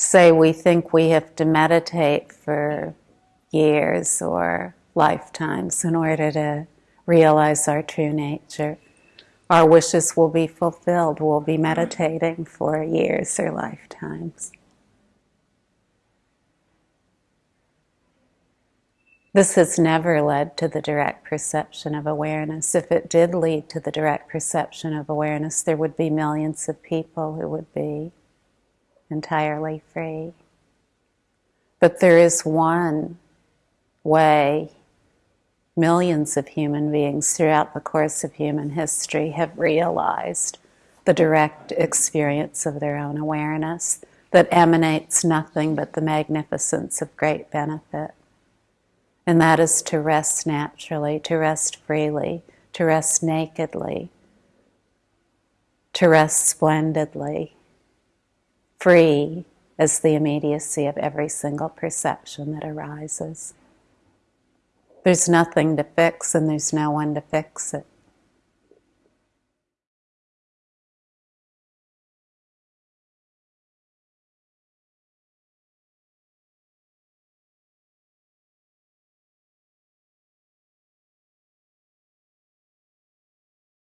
say we think we have to meditate for years or lifetimes in order to realize our true nature. Our wishes will be fulfilled. We'll be meditating for years or lifetimes. This has never led to the direct perception of awareness. If it did lead to the direct perception of awareness, there would be millions of people who would be entirely free. But there is one way millions of human beings throughout the course of human history have realized the direct experience of their own awareness that emanates nothing but the magnificence of great benefit. And that is to rest naturally, to rest freely, to rest nakedly, to rest splendidly, free as the immediacy of every single perception that arises. There's nothing to fix, and there's no one to fix it.